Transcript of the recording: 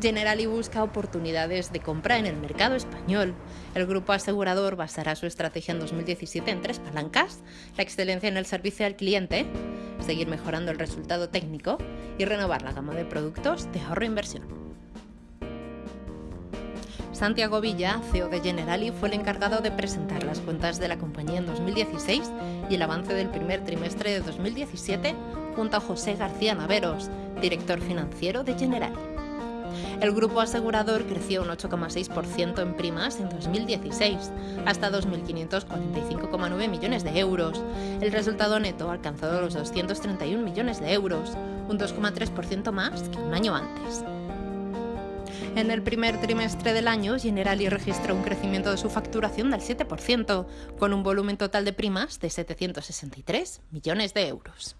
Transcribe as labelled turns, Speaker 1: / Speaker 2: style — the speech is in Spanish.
Speaker 1: Generali busca oportunidades de compra en el mercado español. El grupo asegurador basará su estrategia en 2017 en tres palancas, la excelencia en el servicio al cliente, seguir mejorando el resultado técnico y renovar la gama de productos de ahorro e inversión. Santiago Villa, CEO de Generali, fue el encargado de presentar las cuentas de la compañía en 2016 y el avance del primer trimestre de 2017 junto a José García Naveros, director financiero de Generali. El grupo asegurador creció un 8,6% en primas en 2016, hasta 2.545,9 millones de euros. El resultado neto ha alcanzado los 231 millones de euros, un 2,3% más que un año antes. En el primer trimestre del año, Generali registró un crecimiento de su facturación del 7%, con un volumen total de primas de 763 millones de euros.